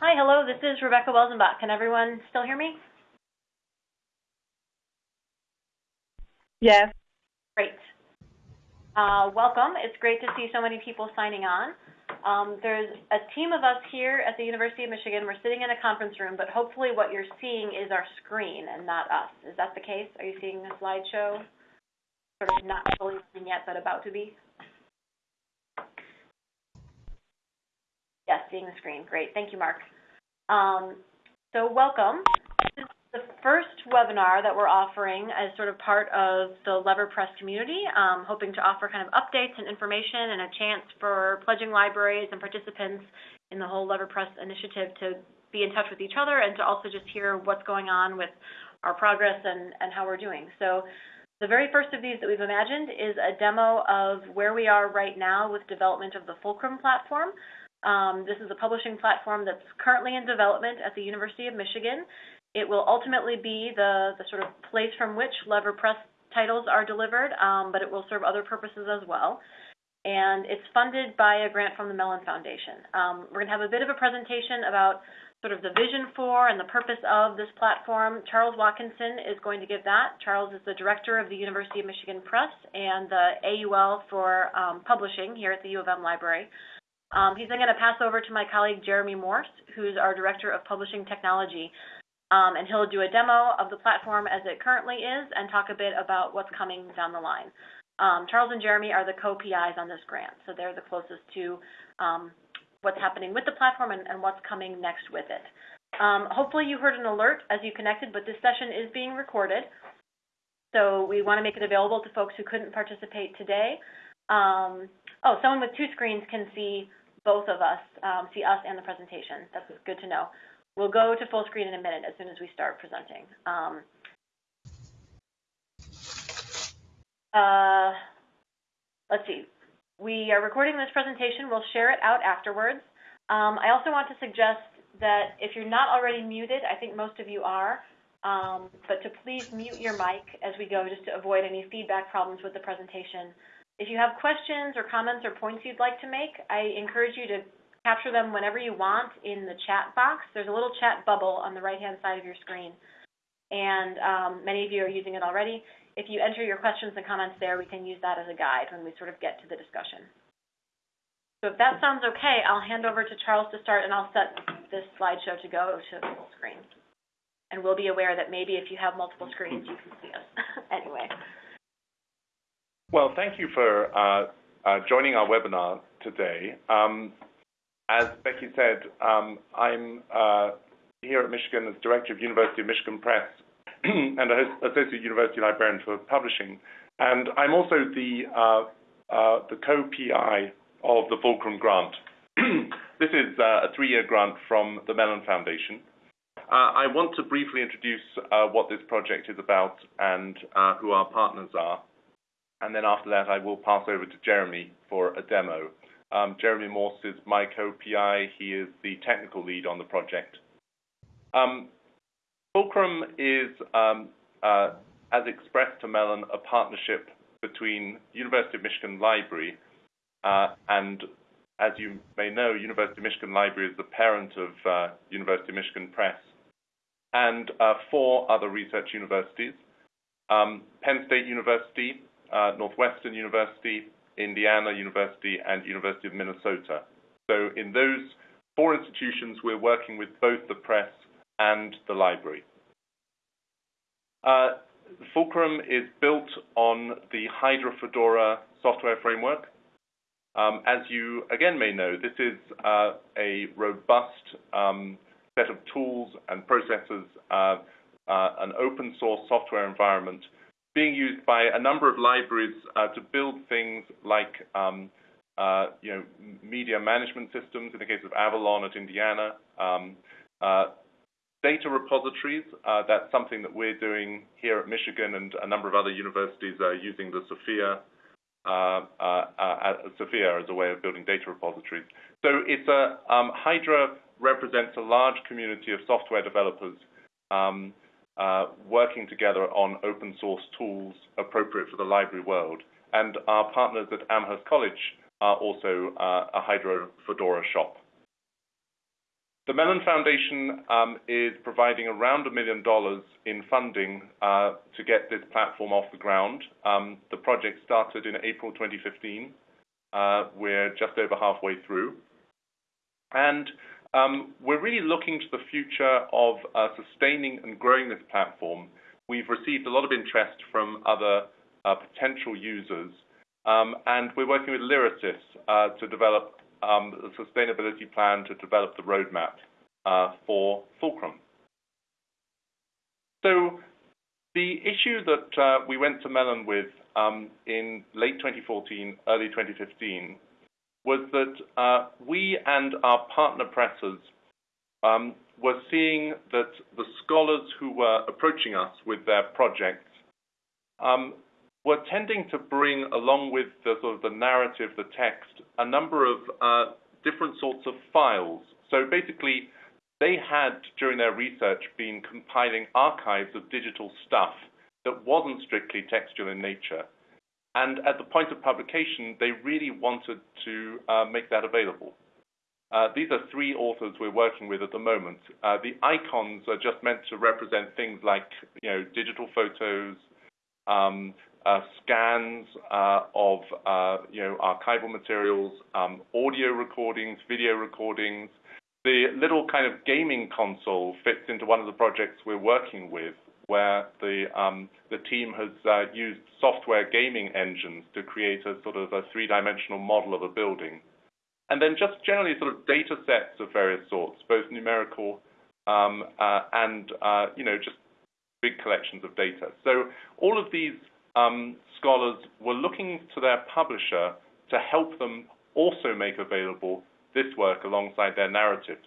Hi, hello, this is Rebecca Welzenbach. Can everyone still hear me? Yes. Great. Uh, welcome. It's great to see so many people signing on. Um, there's a team of us here at the University of Michigan. We're sitting in a conference room, but hopefully what you're seeing is our screen and not us. Is that the case? Are you seeing the slideshow? Sort of not fully yet, but about to be? Yes, seeing the screen. Great. Thank you, Mark. Um, so welcome. This is the first webinar that we're offering as sort of part of the Lever Press community, um, hoping to offer kind of updates and information and a chance for pledging libraries and participants in the whole Lever Press initiative to be in touch with each other and to also just hear what's going on with our progress and, and how we're doing. So the very first of these that we've imagined is a demo of where we are right now with development of the Fulcrum platform. Um, this is a publishing platform that's currently in development at the University of Michigan. It will ultimately be the, the sort of place from which Lever Press titles are delivered, um, but it will serve other purposes as well. And it's funded by a grant from the Mellon Foundation. Um, we're going to have a bit of a presentation about sort of the vision for and the purpose of this platform. Charles Watkinson is going to give that. Charles is the director of the University of Michigan Press and the AUL for um, publishing here at the U of M Library. Um, he's then going to pass over to my colleague Jeremy Morse, who's our Director of Publishing Technology, um, and he'll do a demo of the platform as it currently is and talk a bit about what's coming down the line. Um, Charles and Jeremy are the co-PIs on this grant, so they're the closest to um, what's happening with the platform and, and what's coming next with it. Um, hopefully you heard an alert as you connected, but this session is being recorded. So we want to make it available to folks who couldn't participate today. Um, oh, someone with two screens can see both of us, um, see us and the presentation. That's good to know. We'll go to full screen in a minute as soon as we start presenting. Um, uh, let's see. We are recording this presentation. We'll share it out afterwards. Um, I also want to suggest that if you're not already muted, I think most of you are, um, but to please mute your mic as we go just to avoid any feedback problems with the presentation. If you have questions or comments or points you'd like to make, I encourage you to capture them whenever you want in the chat box. There's a little chat bubble on the right-hand side of your screen, and um, many of you are using it already. If you enter your questions and comments there, we can use that as a guide when we sort of get to the discussion. So if that sounds okay, I'll hand over to Charles to start, and I'll set this slideshow to go to full screen. And we'll be aware that maybe if you have multiple screens, you can see us anyway. Well, thank you for uh, uh, joining our webinar today. Um, as Becky said, um, I'm uh, here at Michigan as Director of University of Michigan Press and Associate University Librarian for Publishing. And I'm also the, co-PI of the Fulcrum Grant. this is a three-year grant from the Mellon Foundation. I want to briefly introduce what this project is about and who our partners are and then after that I will pass over to Jeremy for a demo. Um, Jeremy Morse is my co-PI. He is the technical lead on the project. Um, Fulcrum is, um, uh, as expressed to Mellon, a partnership between University of Michigan Library uh, and, as you may know, University of Michigan Library is the parent of uh, University of Michigan Press and uh, four other research universities. Um, Penn State University, Northwestern University, Indiana University, and University of Minnesota. So in those four institutions, we're working with both the press and the library. Uh, Fulcrum is built on the Hydra Fedora software framework. Um, as you again may know, this is uh, a robust um, set of tools and processes, uh, uh an open source software environment being used by a number of libraries uh, to build things like um, uh, you know, media management systems, in the case of Avalon at Indiana, um, uh, data repositories. Uh, that's something that we're doing here at Michigan, and a number of other universities are using the Sufia uh, uh, Sufia as a way of building data repositories. So it's a um, Hydra represents a large community of software developers um, Uh, working together on open source tools appropriate for the library world. And our partners at Amherst College are also uh, a Hydra Fedora shop. The Mellon Foundation um, is providing around a $1 million in funding uh, to get this platform off the ground. Um, the project started in April 2015. Uh, we're just over halfway through. Um, we're really looking to the future of uh, sustaining and growing this platform. We've received a lot of interest from other uh, potential users, um, and we're working with Lyrasis uh, to develop um, a sustainability plan to develop the roadmap for Fulcrum. So the issue that we went to Mellon with in late 2014, early 2015, was that uh, we and our partner presses um, were seeing that the scholars who were approaching us with their projects um, were tending to bring along with the sort of the narrative, the text, a number of uh, different sorts of files. So basically, they had, during their research, been compiling archives of digital stuff that wasn't strictly textual in nature. And at the point of publication, they really wanted to uh, make that available. Uh, these are three authors we're working with at the moment. Uh, the icons are just meant to represent things like you know, digital photos, um, scans of you know, archival materials, um, audio recordings, video recordings. The little kind of gaming console fits into one of the projects we're working with, where um, the team has uh, used software gaming engines to create a sort of a three-dimensional model of a building. And then just generally sort of data sets of various sorts, both numerical um, uh, and uh, you know just big collections of data. So all of these um, scholars were looking to their publisher to help them also make available this work alongside their narratives.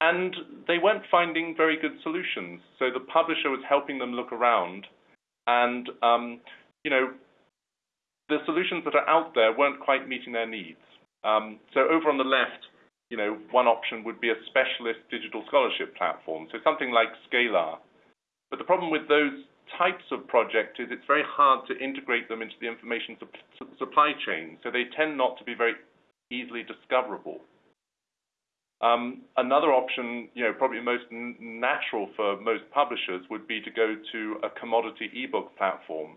And they weren't finding very good solutions. So the publisher was helping them look around, and um, you know, the solutions that are out there weren't quite meeting their needs. Um, so over on the left, you know, one option would be a specialist digital scholarship platform, so something like Scalar. But the problem with those types of projects is it's very hard to integrate them into the information supply chain, so they tend not to be very easily discoverable. Um, another option, you know, probably most natural for most publishers, would be to go to a commodity e-book platform.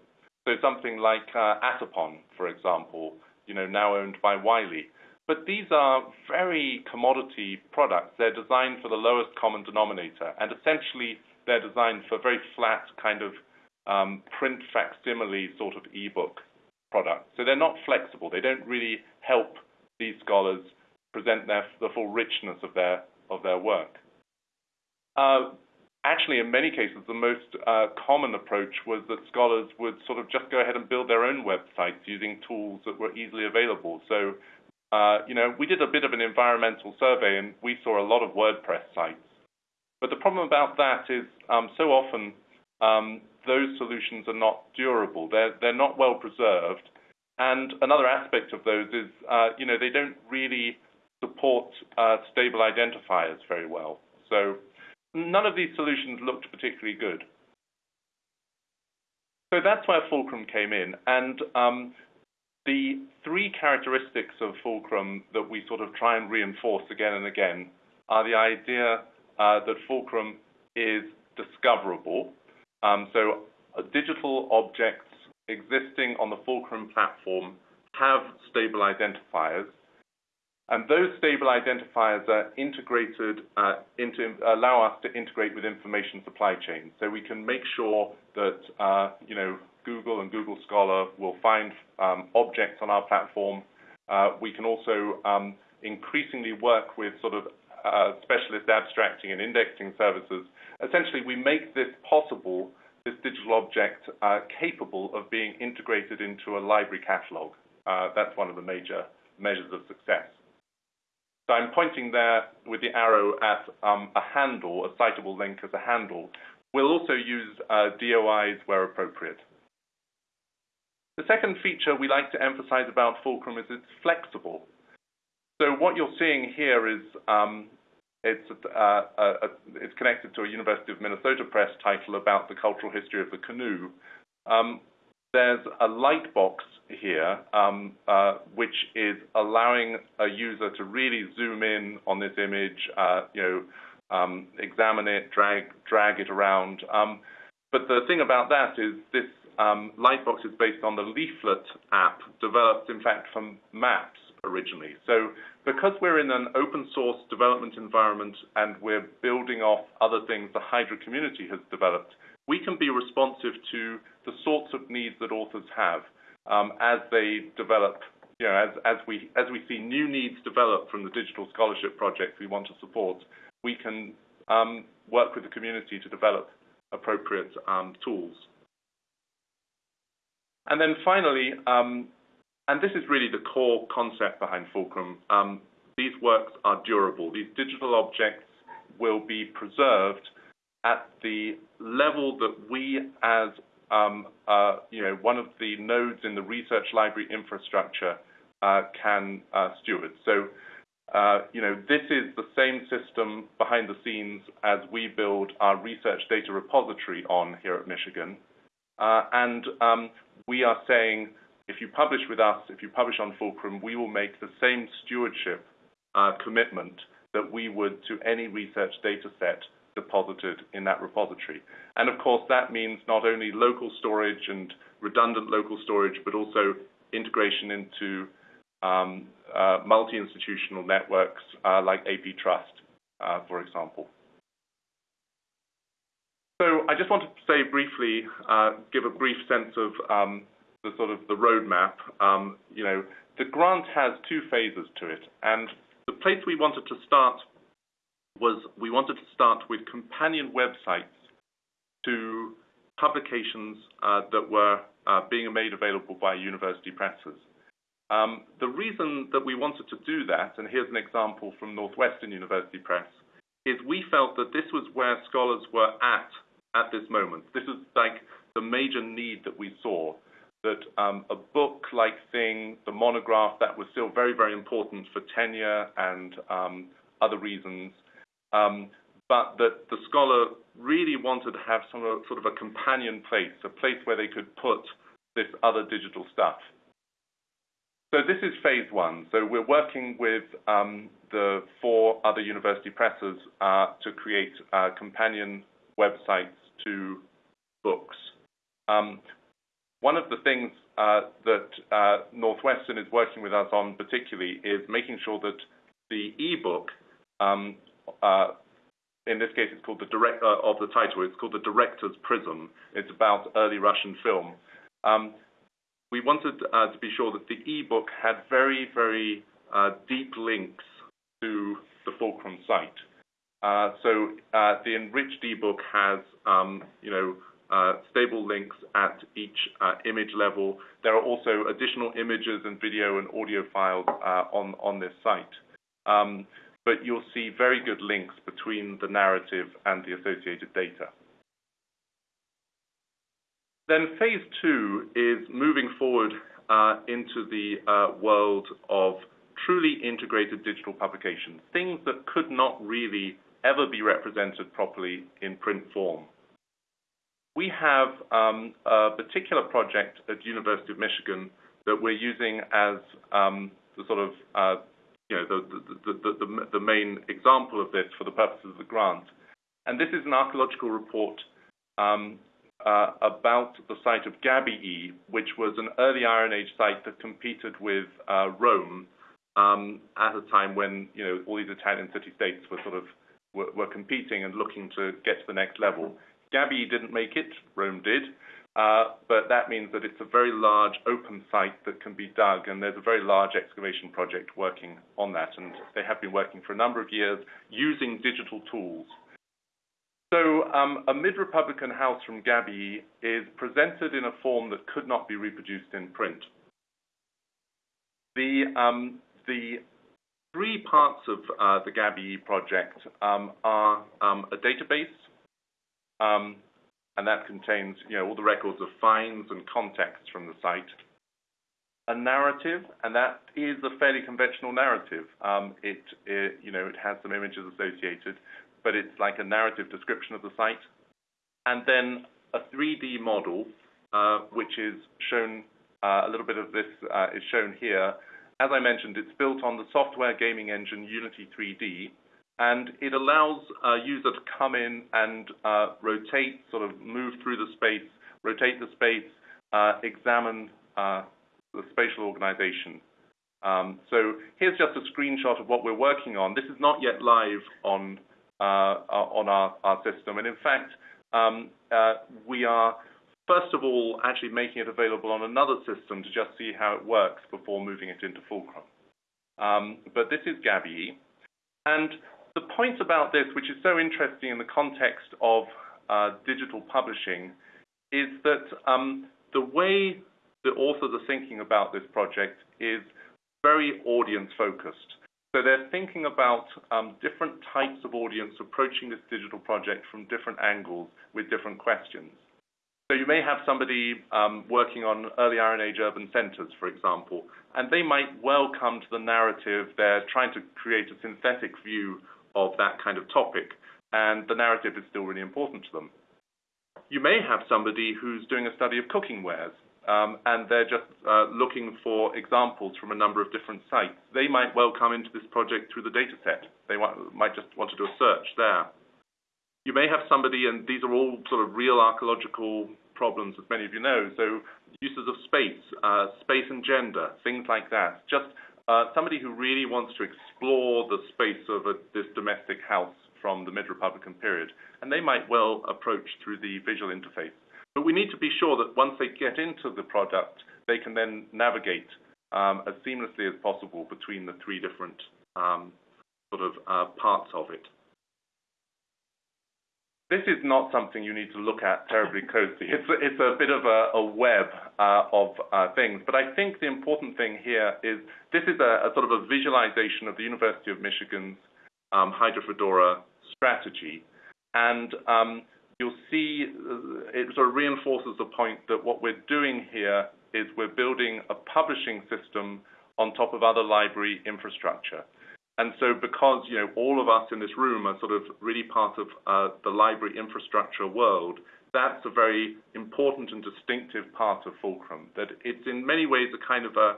Something like uh, Atypon, for example, you know, now owned by Wiley. But these are very commodity products. They're designed for the lowest common denominator, and essentially, they're designed for very flat kind of um, print facsimile sort of e-book products. They're not flexible. They don't really help these scholars present the full richness of their of their work. Actually, in many cases, the most common approach was that scholars would sort of just go ahead and build their own websites using tools that were easily available. So, uh, you know, we did a bit of an environmental survey, and we saw a lot of WordPress sites. But the problem about that is, so often, those solutions are not durable. They're not well-preserved. And another aspect of those is uh, you know, they don't really support uh, stable identifiers very well. So none of these solutions looked particularly good. So that's where Fulcrum came in. And um, the three characteristics of Fulcrum that we sort of try and reinforce again and again are the idea uh, that Fulcrum is discoverable. Um, so uh, digital objects existing on the Fulcrum platform have stable identifiers, and those stable identifiers are integrated uh, into allow us to integrate with information supply chain. We can make sure that uh, you know Google and Google Scholar will find um, objects on our platform. Uh, we can also um, increasingly work with sort of uh, specialist abstracting and indexing services. Essentially, we make this possible, this digital object, uh, capable of being integrated into a library catalog. That's one of the major measures of success. I'm pointing there with the arrow at um, a handle, a citable link as a handle. We'll also use uh, DOIs where appropriate. The second feature we like to emphasize about Fulcrum is it's flexible. So what you're seeing here is um, uh, it's connected to a University of Minnesota Press title about the cultural history of the canoe. Um, there's a light box here, um, uh, which is allowing a user to really zoom in on this image, uh, you know, um, examine it, drag it around. Um but the thing about that is this um, Lightbox is based on the Leaflet app developed, in fact, from Maps originally. So because we're in an open-source development environment and we're building off other things the Hydra community has developed, we can be responsive to the sorts of needs that authors have Um, as they develop. As as we as we see new needs develop from the digital scholarship projects we want to support, we can um, work with the community to develop appropriate um, tools. And then finally, and this is really the core concept behind Fulcrum, these works are durable. These digital objects will be preserved at the level that we, as Um, uh, one of the nodes in the research library infrastructure, uh, can uh, steward. So, you know, this is the same system behind the scenes as we build our research data repository on here at Michigan. And um, we are saying, if you publish with us, if you publish on Fulcrum, we will make the same stewardship commitment that we would to any research data set deposited in that repository. And of course, that means not only local storage and redundant local storage, but also integration into um, uh, multi-institutional networks uh, like APTrust, uh, for example. So I just want to say briefly, give a brief sense of um, the sort of the roadmap. Um, you know, the grant has two phases to it, and the place we wanted to start was we wanted to start with companion websites to publications uh, that were uh, being made available by university presses. Um, the reason that we wanted to do that, and here's an example from Northwestern University Press, is we felt that this was where scholars were at at this moment. This is like the major need that we saw, that um, a book-like thing, the monograph, that was still very, very important for tenure and um, other reasons, Um, but that the scholar really wanted to have some sort of a companion place, a place where they could put this other digital stuff. So this is phase one. So we're working with um, the four other university presses uh, to create uh, companion websites to books. Um, one of the things uh, that Northwestern is working with us on particularly is making sure that the e-book, Uh, in this case, it's called the direct uh, of the title, it's called The Director's Prism. It's about early Russian film. Um, we wanted uh, to be sure that the e-book had very, very deep links to the Fulcrum site. So, the enriched e-book has um, stable links at each image level. There are also additional images and video and audio files on this site. Um, But you'll see very good links between the narrative and the associated data. Then phase two is moving forward uh, into the uh, world of truly integrated digital publications, things that could not really ever be represented properly in print form. We have um, a particular project at University of Michigan that we're using as um, the sort of uh, the main example of this for the purposes of the grant. And this is an archaeological report um, uh, about the site of Gabii, which was an early Iron Age site that competed with uh, Rome um, at a time when you know, all these Italian city-states were sort of were were competing and looking to get to the next level. Gabii didn't make it, Rome did. Uh, but that means that it's a very large open site that can be dug, and there's a very large excavation project working on that. And they have been working for a number of years using digital tools. So, um, a mid-Republican house from Gabii is presented in a form that could not be reproduced in print. The um, three parts of uh, the Gabii project um, are a database, and that contains all the records of finds and context from the site. A narrative, and that is a fairly conventional narrative. Um, it has some images associated, but it's like a narrative description of the site. And then a 3D model, uh, which is shown uh, a little bit of this uh, is shown here. As I mentioned, it's built on the software gaming engine Unity 3D, and it allows a user to come in and uh, rotate, sort of move through the space, rotate the space, uh, examine the spatial organization. Um, so here's just a screenshot of what we're working on. This is not yet live on our system. And in fact, um, we are, first of all, actually making it available on another system to just see how it works before moving it into Fulcrum. Um, but this is Gabii. And the point about this, which is so interesting in the context of uh, digital publishing, is that um, the way the authors are thinking about this project is very audience-focused. So they're thinking about um, different types of audience approaching this digital project from different angles with different questions. So you may have somebody um, working on early Iron Age urban centers, for example, and they might well come to the narrative. They're trying to create a synthetic view of that kind of topic, and the narrative is still really important to them. You may have somebody who's doing a study of cooking wares, um, and they're just uh, looking for examples from a number of different sites. They might well come into this project through the dataset. They might just want to do a search there. You may have somebody, and these are all sort of real archaeological problems, as many of you know, so uses of space, uh, space and gender, things like that. Just somebody who really wants to explore the space of this domestic house from the mid-Republican period, and they might well approach through the visual interface. But we need to be sure that once they get into the product, they can then navigate um, as seamlessly as possible between the three different um, sort of uh, parts of it. This is not something you need to look at terribly closely. It's a bit of a web uh, of uh, things. But I think the important thing here is this is a sort of a visualization of the University of Michigan's um, Hydra Fedora strategy. And um, you'll see uh, it sort of reinforces the point that what we're doing here is we're building a publishing system on top of other library infrastructure. And so because you know, all of us in this room are sort of really part of uh, the library infrastructure world, that's a very important and distinctive part of Fulcrum, that it's in many ways a kind of a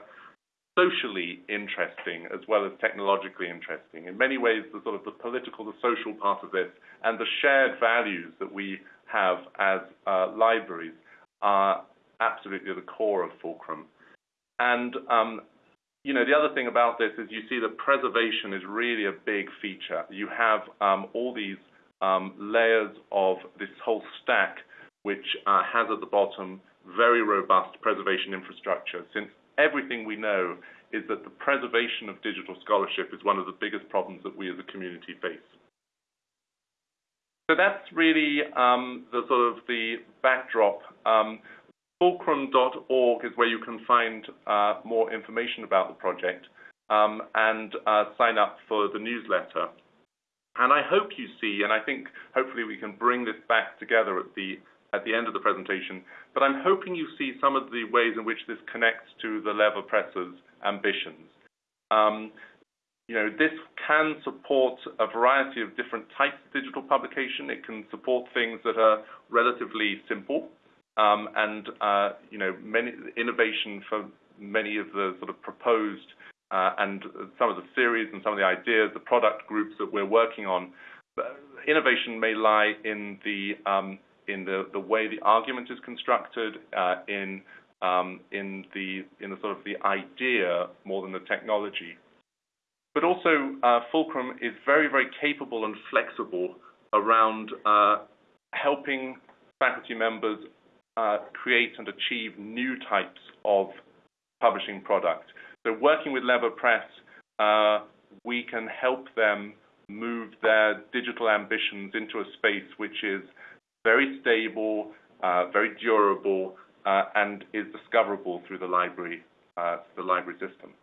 socially interesting as well as technologically interesting. In many ways, the sort of the political, the social part of this, and the shared values that we have as uh, libraries are absolutely the core of Fulcrum. And um, the other thing about this is you see that preservation is really a big feature. You have um, all these um, layers of this whole stack, which uh, has at the bottom very robust preservation infrastructure, since everything we know is that the preservation of digital scholarship is one of the biggest problems that we as a community face. So that's really um, the sort of the backdrop. Fulcrum.org is where you can find uh, more information about the project um, and uh, sign up for the newsletter. And I hope you see, and I think hopefully we can bring this back together at the at the end of the presentation, but I'm hoping you see some of the ways in which this connects to the LeverPress's ambitions. Um, this can support a variety of different types of digital publication. It can support things that are relatively simple Um, and uh, you know, innovation for many of the sort of proposed uh, and some of the series and some of the ideas, the product groups that we're working on. Uh, innovation may lie in the um, in the the way the argument is constructed, in um in the in the sort of the idea more than the technology. But also, Fulcrum is very, very capable and flexible around helping faculty members Uh, create and achieve new types of publishing products. So working with LeverPress, uh, we can help them move their digital ambitions into a space which is very stable, uh, very durable, and is discoverable through the library system.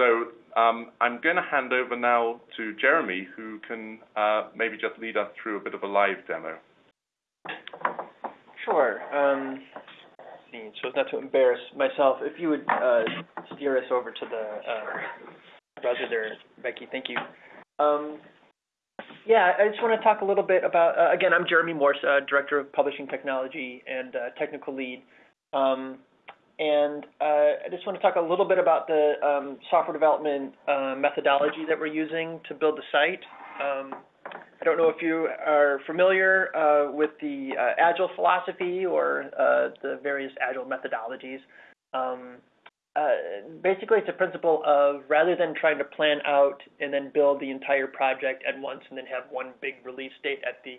So um, I'm going to hand over now to Jeremy, who can maybe just lead us through a bit of a live demo. Sure. Um, so as not to embarrass myself, if you would uh, steer us over to the um, browser there, Becky, thank you. Um, yeah, I just want to talk a little bit about, uh, again, I'm Jeremy Morse, uh, Director of Publishing Technology and Technical Lead. and uh, I just want to talk a little bit about the um, software development uh, methodology that we're using to build the site. I don't know if you are familiar uh, with the uh, Agile philosophy or uh, the various Agile methodologies. Um, uh, basically, it's a principle of rather than trying to plan out and then build the entire project at once and then have one big release date at the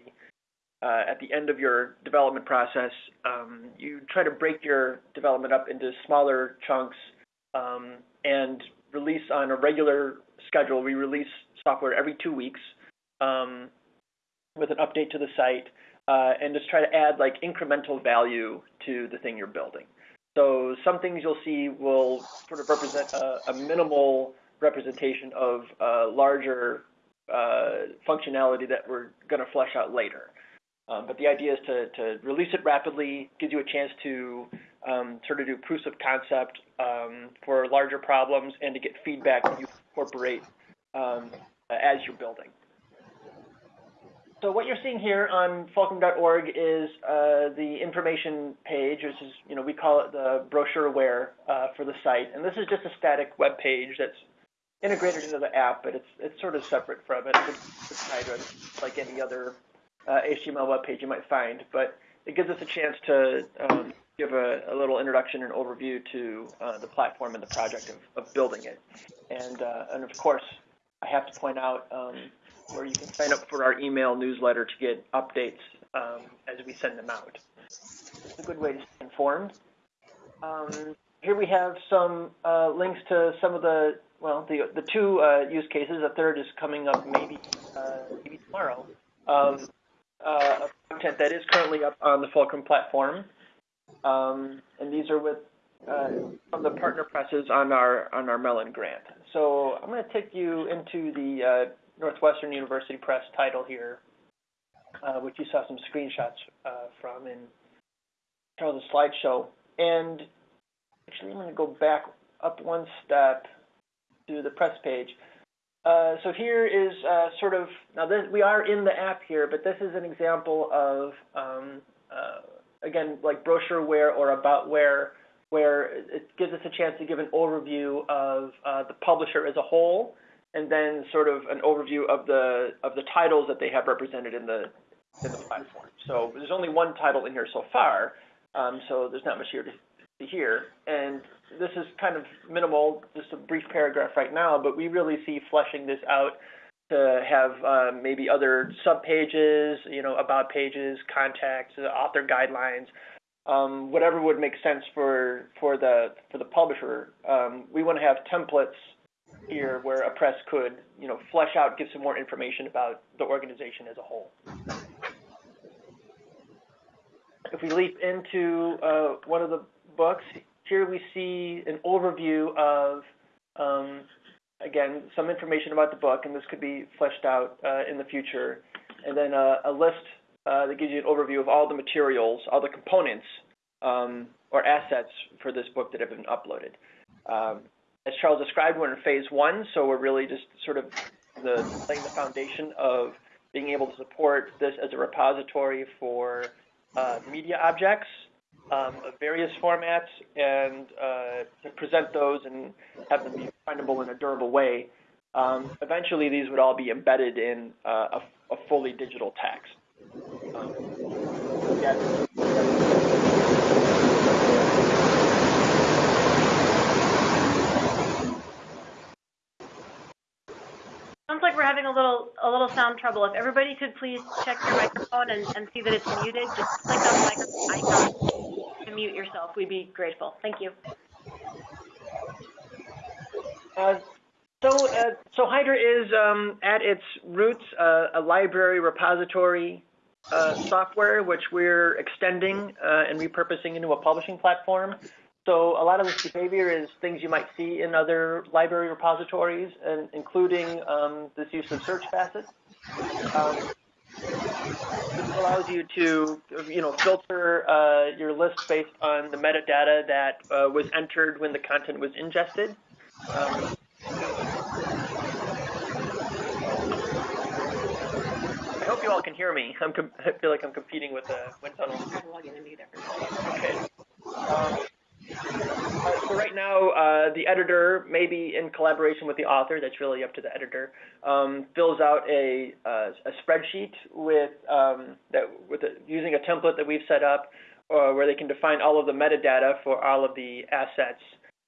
uh, at the end of your development process, um, you try to break your development up into smaller chunks um, and release on a regular schedule. We release software every two weeks um, with an update to the site uh, and just try to add like incremental value to the thing you're building. So some things you'll see will sort of represent a, a minimal representation of uh, larger uh, functionality that we're going to flesh out later. Um, but the idea is to, to release it rapidly, gives you a chance to um, sort of do proofs of concept um, for larger problems and to get feedback that you incorporate um, as you're building. So what you're seeing here on fulcrum.org is uh, the information page, which is, you know, we call it the brochureware uh, for the site. And this is just a static web page that's integrated into the app, but it's it's sort of separate from it. It's, it's like any other uh, HTML web page you might find, but it gives us a chance to um, give a, a, little introduction and overview to uh, the platform and the project of, of building it. And, uh, and of course, I have to point out um, where you can sign up for our email newsletter to get updates um, as we send them out. It's a good way to stay informed. Um, here we have some uh, links to some of the, well, the, the two uh, use cases. A third is coming up maybe, uh, maybe tomorrow. Um, content that is currently up on the Fulcrum platform. Um, and these are with uh, from the partner presses on our on our Mellon grant. So I'm going to take you into the uh, Northwestern University Press title here, uh, which you saw some screenshots uh, from in Charles' slideshow. And actually, I'm going to go back up one step to the press page. Uh, so here is uh, sort of, now this, we are in the app here, but this is an example of, um, uh, again, like brochureware or aboutware, where it gives us a chance to give an overview of uh, the publisher as a whole, and then sort of an overview of the of the titles that they have represented in the in the platform. So there's only one title in here so far, um, so there's not much here to here. And this is kind of minimal, just a brief paragraph right now, but we really see fleshing this out to have uh, maybe other sub pages, you know, about pages, contacts, author guidelines, um, whatever would make sense for for the for the publisher. Um, we want to have templates here where a press could, you know, flesh out, give some more information about the organization as a whole. If we leap into uh, one of the books. Here we see an overview of, um, again, some information about the book, and this could be fleshed out uh, in the future. And then a, a list uh, that gives you an overview of all the materials, all the components um, or assets for this book that have been uploaded. Um, as Charles described, we're in phase one, so we're really just sort of the, laying the foundation of being able to support this as a repository for uh, media objects um, of various formats and uh, to present those and have them be findable in a durable way. Um, eventually, these would all be embedded in uh, a, a, fully digital text. Um, yeah. Sounds like we're having a little a little sound trouble. If everybody could please check your microphone and, and see that it's muted, just click on the microphone icon to mute yourself, we'd be grateful. Thank you. Uh, so, uh, so Hydra is um, at its roots uh, a library repository uh, software, which we're extending uh, and repurposing into a publishing platform. So a lot of this behavior is things you might see in other library repositories, and including um, this use of search facets. Um, this allows you to, you know, filter uh, your list based on the metadata that uh, was entered when the content was ingested. Um, I hope you all can hear me. I'm I feel like I'm competing with a wind tunnel. I'm logging in either. Okay. Um, so right now, uh, the editor, maybe in collaboration with the author, that's really up to the editor, um, fills out a, uh, a spreadsheet with um, that with a, using a template that we've set up, uh, where they can define all of the metadata for all of the assets.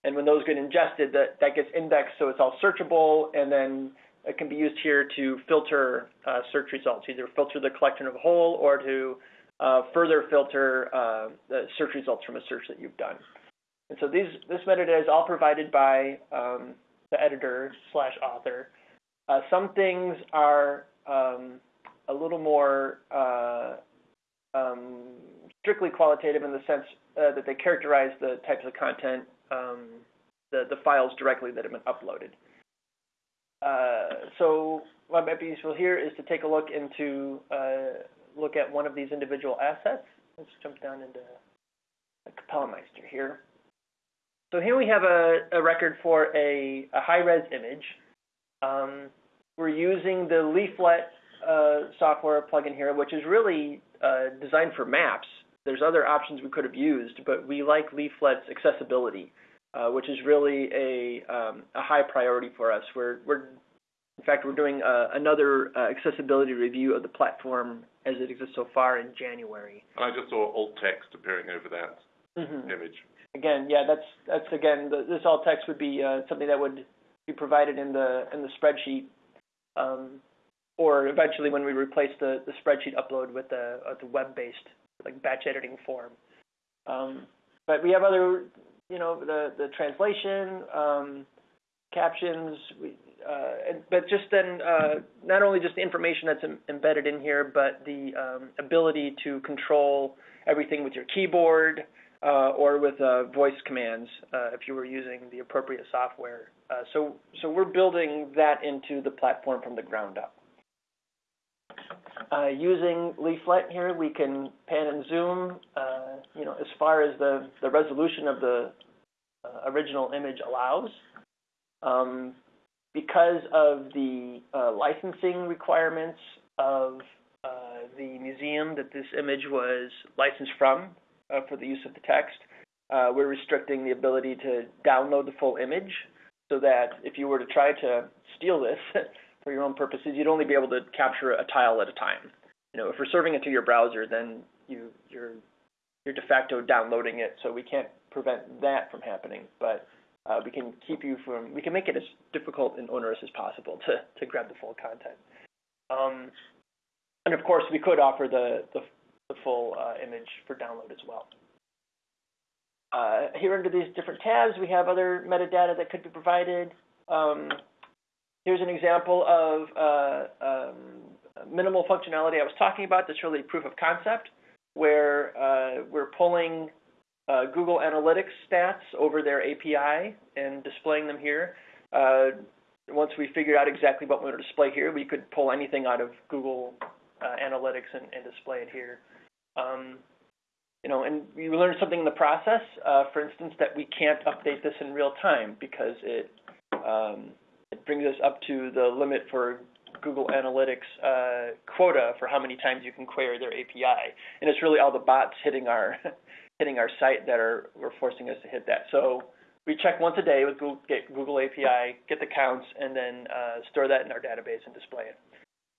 And when those get ingested, that that gets indexed so it's all searchable, and then it can be used here to filter uh, search results, either filter the collection of a whole or to uh, further filter uh, the search results from a search that you've done. And so these, this metadata is all provided by um, the editor slash author. Uh, some things are um, a little more uh, um, strictly qualitative in the sense uh, that they characterize the types of content, um, the, the files directly that have been uploaded. Uh, so what might be useful here is to take a look into, uh, look at one of these individual assets. Let's jump down into Kapellmeister here. So here we have a, a record for a, a high-res image. Um, we're using the leaflet uh, software plugin here, which is really uh, designed for maps. There's other options we could have used, but we like leaflet's accessibility, uh, which is really a, um, a high priority for us. We're, we're in fact, we're doing uh, another uh, accessibility review of the platform as it exists so far in January. And I just saw alt text appearing over that mm -hmm. image again, yeah, that's that's again, this alt text would be uh, something that would be provided in the in the spreadsheet, um, or eventually when we replace the the spreadsheet upload with the web-based like batch editing form. Um, but we have other, you know, the the translation, um, captions, uh, but just then, uh, not only just the information that's embedded in here, but the ability to control everything with your keyboard, or with uh, voice commands uh, if you were using the appropriate software. Uh, so, so we're building that into the platform from the ground up. Uh, using Leaflet here, we can pan and zoom, uh, you know, as far as the, the resolution of the original image allows. Um, because of the licensing requirements of the museum that this image was licensed from, uh, for the use of the text. Uh, we're restricting the ability to download the full image so that if you were to try to steal this for your own purposes, you'd only be able to capture a tile at a time. You know, if we're serving it to your browser, then you, you're, you're de facto downloading it, so we can't prevent that from happening. But uh, we can keep you from, we can make it as difficult and onerous as possible to, to grab the full content. Um, and of course, we could offer the, the the full uh, image for download as well. Uh, here under these different tabs, we have other metadata that could be provided. Um, here's an example of uh, um, minimal functionality I was talking about that's really proof of concept, where uh, we're pulling uh, Google Analytics stats over their API and displaying them here. Uh, once we figured out exactly what we want to display here, we could pull anything out of Google Analytics and, and display it here. Um, you know, and we learned something in the process, uh, for instance, that we can't update this in real time because it, um, it brings us up to the limit for Google Analytics uh, quota for how many times you can query their API. And it's really all the bots hitting our hitting our site that are, forcing us to hit that. So we check once a day with Google, API, get the counts, and then uh, store that in our database and display it.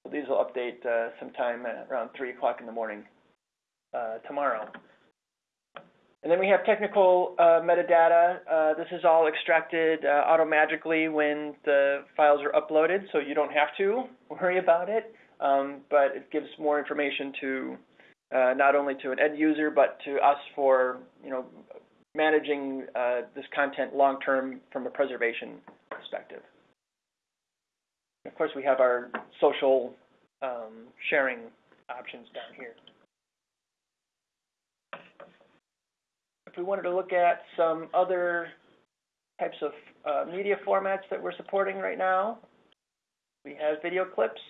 So these will update sometime around 3 o'clock in the morning uh, tomorrow. And then we have technical uh, metadata. Uh, this is all extracted uh, automagically when the files are uploaded, so you don't have to worry about it. Um, but it gives more information to uh, not only to an end user, but to us for you know managing uh, this content long term from a preservation perspective. Of course, we have our social um, sharing options down here. We wanted to look at some other types of uh, media formats that we're supporting right now, we have video clips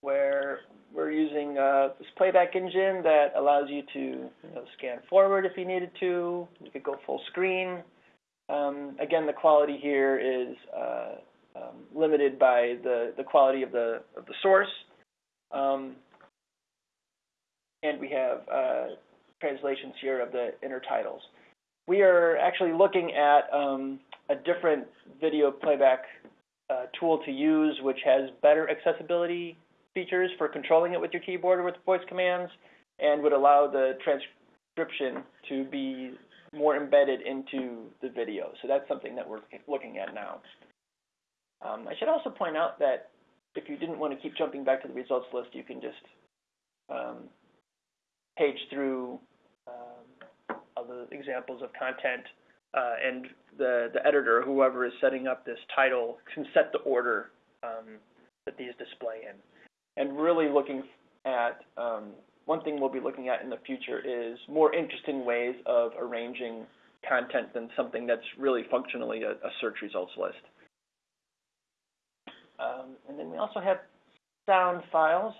where we're using uh, this playback engine that allows you to you know, scan forward if you needed to. You could go full screen. Um, again, the quality here is uh, um, limited by the, the quality of the, of the source. Um, and we have uh, translations here of the intertitles. We are actually looking at um, a different video playback uh, tool to use, which has better accessibility features for controlling it with your keyboard or with voice commands, and would allow the transcription to be more embedded into the video. So that's something that we're looking at now. Um, I should also point out that if you didn't want to keep jumping back to the results list, you can just um, page through um, the examples of content, uh, and the, the editor, whoever is setting up this title, can set the order um, that these display in. And really looking at, um, one thing we'll be looking at in the future is more interesting ways of arranging content than something that's really functionally a, a search results list. Um, and then we also have sound files.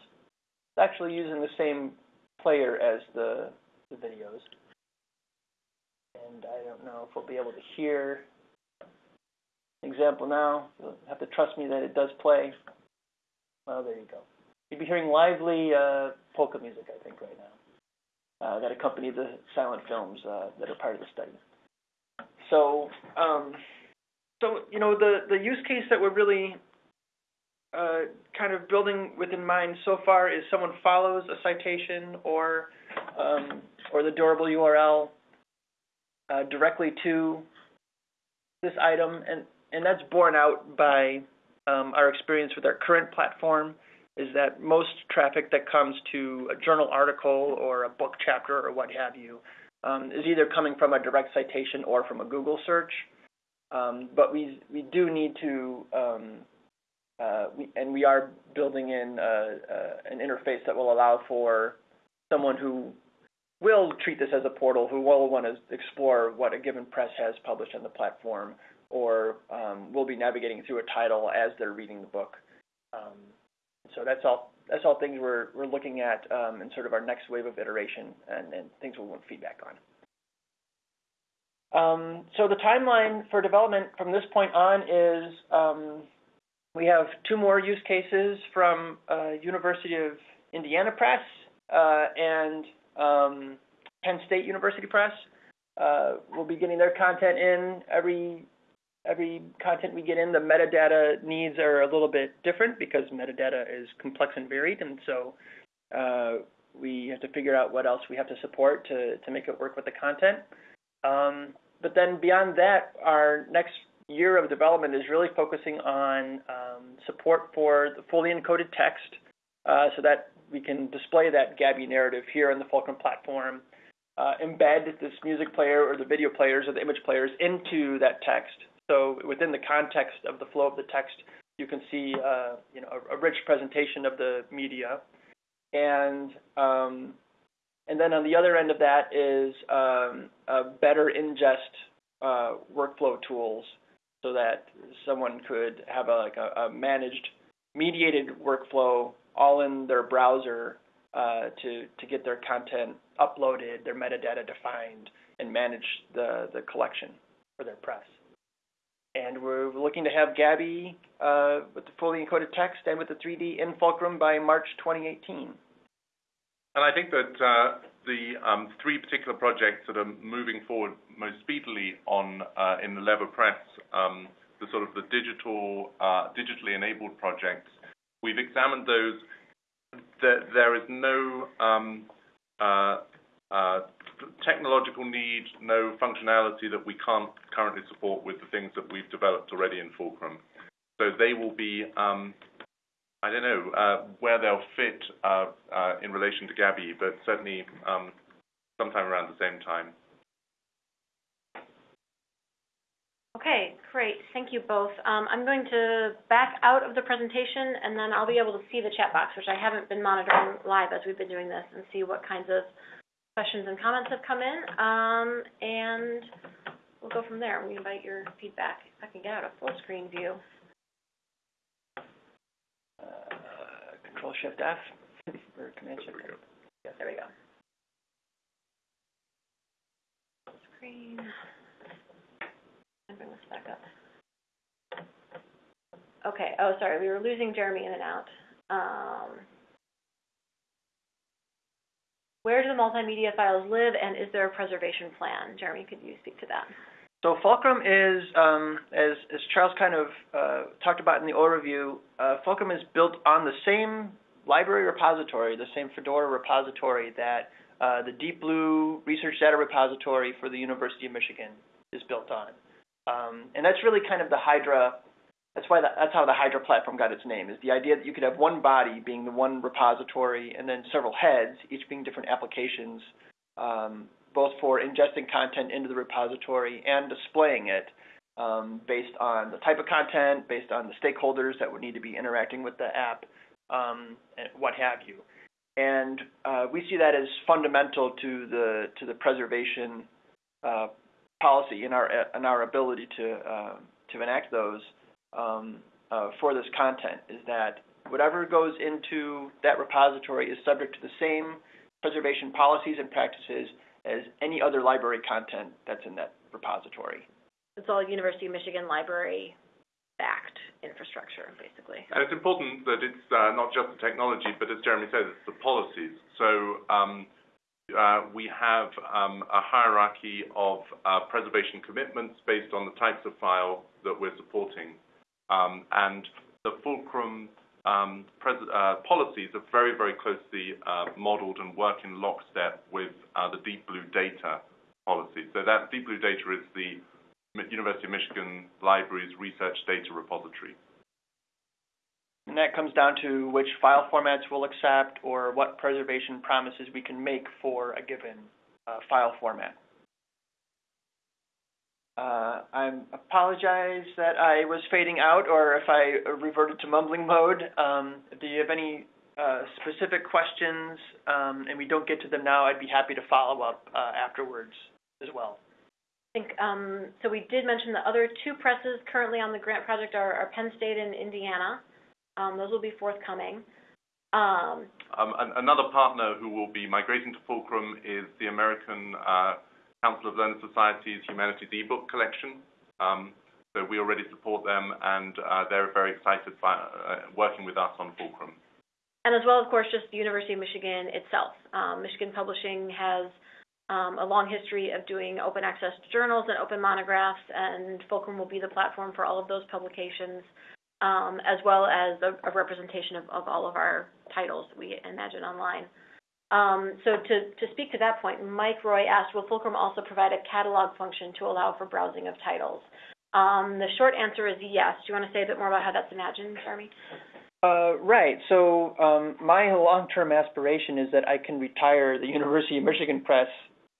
It's actually using the same player as the, the videos. And I don't know if we'll be able to hear example now. You'll have to trust me that it does play. Well, there you go. You'd be hearing lively uh, polka music, I think, right now, uh, that accompany the silent films uh, that are part of the study. So, um, so you know, the the use case that we're really uh, kind of building within mind so far is someone follows a citation or um, or the durable URL uh, directly to this item, and and that's borne out by um, our experience with our current platform. Is that most traffic that comes to a journal article or a book chapter or what have you um, is either coming from a direct citation or from a Google search. Um, but we we do need to um, and we are building in uh, uh, an interface that will allow for someone who will treat this as a portal, who will want to explore what a given press has published on the platform, or um, will be navigating through a title as they're reading the book. Um, so that's all. That's all things we're we're looking at um, in sort of our next wave of iteration, and, things we'll want feedback on. So the timeline for development from this point on is we have two more use cases from uh, University of Indiana Press uh, and um, Penn State University Press. Uh, we'll be getting their content in. Every every content we get in, the metadata needs are a little bit different because metadata is complex and varied, and so uh, we have to figure out what else we have to support to to make it work with the content. Um, but then beyond that, our next year of development is really focusing on um, support for the fully encoded text uh, so that we can display that Gabii narrative here on the Fulcrum platform, uh, embed this music player or the video players or the image players into that text. So within the context of the flow of the text, you can see uh, you know, a, a, rich presentation of the media. And, um, and then on the other end of that is um, better ingest workflow tools so that someone could have a, like a, a managed, mediated workflow all in their browser uh, to to get their content uploaded, their metadata defined, and manage the the collection for their press. And we're looking to have Gabii uh, with the fully encoded text and with the 3D in Fulcrum by March 2018. And I think that uh, the um, three particular projects that are moving forward most speedily on uh, in the Lever Press, the sort of the digital, uh, digitally enabled projects, we've examined those. There, is no um, uh, uh, technological need, no functionality that we can't currently support with the things that we've developed already in Fulcrum. So they will be um, I don't know where they'll fit in relation to Gabii, but certainly um, sometime around the same time. Okay, great. Thank you both. Um, I'm going to back out of the presentation, and then I'll be able to see the chat box, which I haven't been monitoring live as we've been doing this, and see what kinds of questions and comments have come in. Um, and we'll go from there. We invite your feedback. If I can get out a full screen view. Control Shift F or Command Shift F. There we go. Screen. Bring this back up. Okay, oh, sorry, we were losing Jeremy in and out. Um, Where do the multimedia files live, and is there a preservation plan? Jeremy, could you speak to that? So Fulcrum is, um, as, as Charles kind of uh, talked about in the overview, uh, Fulcrum is built on the same library repository, the same Fedora repository that uh, the Deep Blue Research Data Repository for the University of Michigan is built on. Um, and that's really kind of the Hydra, that's why the, that's how the Hydra platform got its name, is the idea that you could have one body being the one repository and then several heads, each being different applications, um, both for ingesting content into the repository and displaying it um, based on the type of content, based on the stakeholders that would need to be interacting with the app, um, and what have you. And uh, we see that as fundamental to the to the preservation uh, policy in our in our ability to uh, to enact those um, uh, for this content is that whatever goes into that repository is subject to the same preservation policies and practices as any other library content that's in that repository. It's all University of Michigan library backed infrastructure, basically. And it's important that it's uh, not just the technology, but as Jeremy says, it's the policies. Uh, we have um, a hierarchy of uh, preservation commitments based on the types of file that we're supporting. Um, and the Fulcrum um, uh, policies are very, very closely modeled and work in lockstep with the Deep Blue data policy. So that Deep Blue data is the University of Michigan Libraries research data repository. And that comes down to which file formats we'll accept or what preservation promises we can make for a given uh, file format. Uh, I apologize that I was fading out or if I reverted to mumbling mode. Um, do you have any uh, specific questions um, and we don't get to them now, I'd be happy to follow up uh, afterwards as well I think, um, so we did mention the other two presses currently on the grant project are, are Penn State and Indiana. Um, those will be forthcoming. Um, um another partner who will be migrating to Fulcrum is the American uh, Council of Learned Societies Humanities eBook Collection. Um, so we already support them, and uh, they're very excited by uh, working with us on Fulcrum. And as well, of course, just the University of Michigan itself. Um, Michigan Publishing has um, a long history of doing open access journals and open monographs, and Fulcrum will be the platform for all of those publications, um, as well as a, a representation of, of, all of our titles we imagine online. Um, so to, to speak to that point, Mike Roy asked, will Fulcrum also provide a catalog function to allow for browsing of titles? Um, the short answer is yes. Do you want to say a bit more about how that's imagined, Jeremy? Uh, right. So um, my long-term aspiration is that I can retire the University of Michigan Press